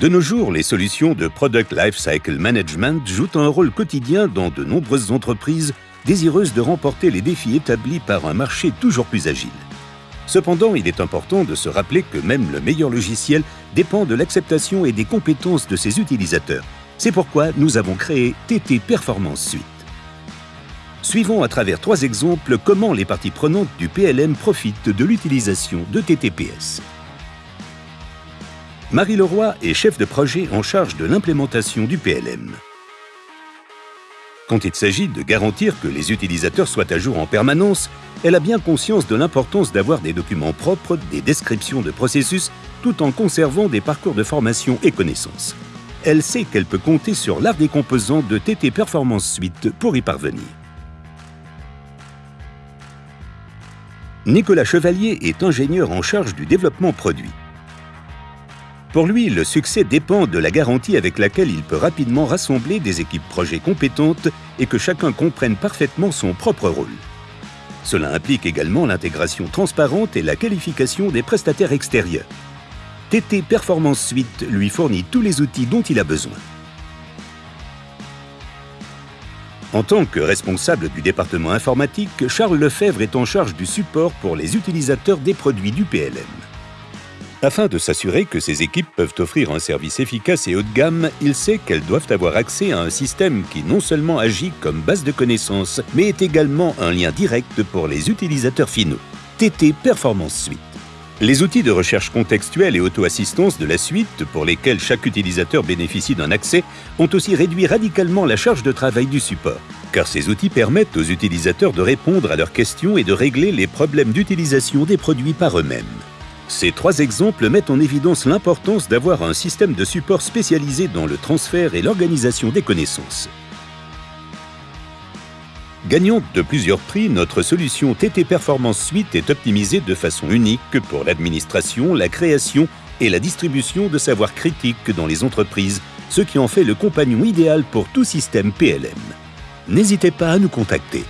De nos jours, les solutions de Product Lifecycle Management jouent un rôle quotidien dans de nombreuses entreprises désireuses de remporter les défis établis par un marché toujours plus agile. Cependant, il est important de se rappeler que même le meilleur logiciel dépend de l'acceptation et des compétences de ses utilisateurs. C'est pourquoi nous avons créé TT Performance Suite. Suivons à travers trois exemples comment les parties prenantes du PLM profitent de l'utilisation de TTPS. Marie Leroy est chef de projet en charge de l'implémentation du PLM. Quand il s'agit de garantir que les utilisateurs soient à jour en permanence, elle a bien conscience de l'importance d'avoir des documents propres, des descriptions de processus, tout en conservant des parcours de formation et connaissances. Elle sait qu'elle peut compter sur l'art des composants de TT Performance Suite pour y parvenir. Nicolas Chevalier est ingénieur en charge du développement produit. Pour lui, le succès dépend de la garantie avec laquelle il peut rapidement rassembler des équipes projets compétentes et que chacun comprenne parfaitement son propre rôle. Cela implique également l'intégration transparente et la qualification des prestataires extérieurs. TT Performance Suite lui fournit tous les outils dont il a besoin. En tant que responsable du département informatique, Charles Lefebvre est en charge du support pour les utilisateurs des produits du PLM. Afin de s'assurer que ces équipes peuvent offrir un service efficace et haut de gamme, il sait qu'elles doivent avoir accès à un système qui non seulement agit comme base de connaissances, mais est également un lien direct pour les utilisateurs finaux. TT Performance Suite. Les outils de recherche contextuelle et auto-assistance de la suite, pour lesquels chaque utilisateur bénéficie d'un accès, ont aussi réduit radicalement la charge de travail du support, car ces outils permettent aux utilisateurs de répondre à leurs questions et de régler les problèmes d'utilisation des produits par eux-mêmes. Ces trois exemples mettent en évidence l'importance d'avoir un système de support spécialisé dans le transfert et l'organisation des connaissances. Gagnante de plusieurs prix, notre solution TT Performance Suite est optimisée de façon unique pour l'administration, la création et la distribution de savoirs critiques dans les entreprises, ce qui en fait le compagnon idéal pour tout système PLM. N'hésitez pas à nous contacter.